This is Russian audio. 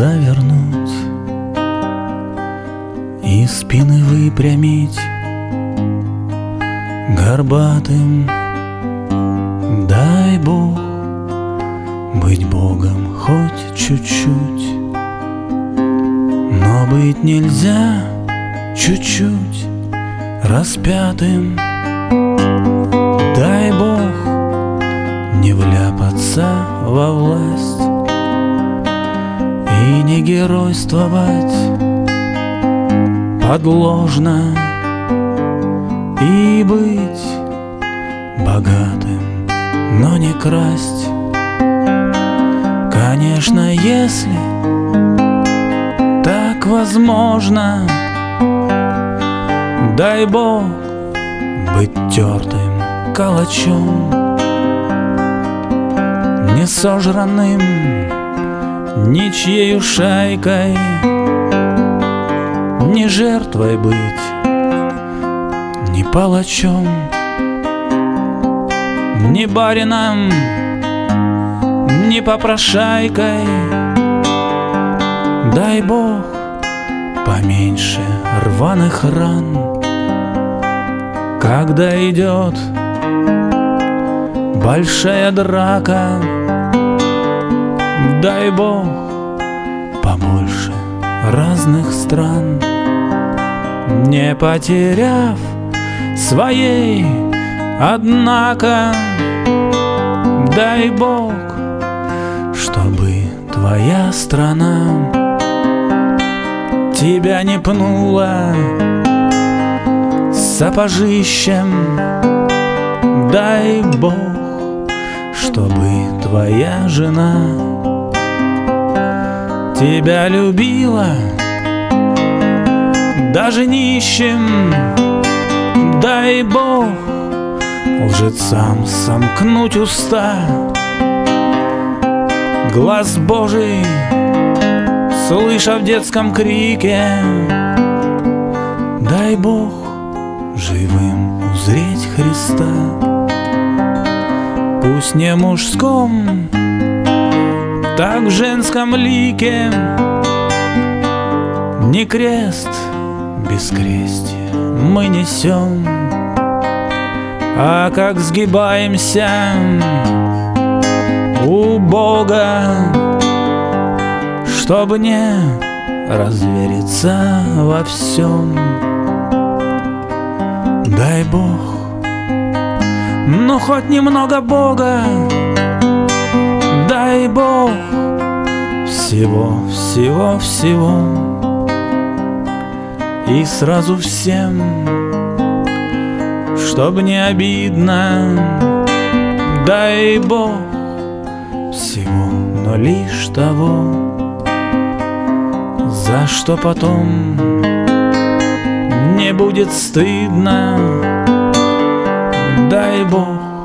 завернуть И спины выпрямить. Горбатым Дай Бог быть Богом хоть чуть-чуть. Но быть нельзя чуть-чуть распятым. Дай Бог не вляпаться во власть И не геройствовать подложно И быть богатым, но не красть. Конечно, если так возможно Дай Бог быть тертым калачом Не сожранным ничьей шайкой Не жертвой быть, не палачом Не барином, не попрошайкой. Дай Бог поменьше рваных ран. Когда идет большая драка Дай Бог побольше разных стран Не потеряв своей, однако Дай Бог, чтобы твоя страна Тебя не пнула сапожищем. Дай Бог, чтобы твоя жена Тебя любила даже нищим. Дай Бог лжецам сомкнуть уста. Глаз Божий, слыша в детском крике. Дай Бог живым узреть Христа. Пусть не мужском, так в женском лике Не крест без крестия мы несем, А как сгибаемся у Бога, Чтобы не развериться во всем. Дай Бог, ну хоть немного Бога, дай Бог всего, всего, всего. И сразу всем, чтоб не обидно, дай Бог всего, но лишь того, за что потом не будет стыдно, дай Бог